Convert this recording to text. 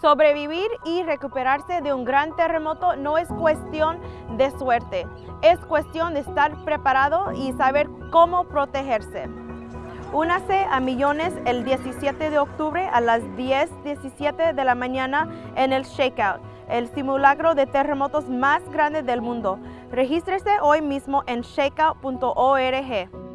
Sobrevivir y recuperarse de un gran terremoto no es cuestión de suerte, es cuestión de estar preparado y saber cómo protegerse. Únase a millones el 17 de octubre a las 10.17 de la mañana en el Shakeout, el simulacro de terremotos más grande del mundo. Regístrese hoy mismo en shakeout.org.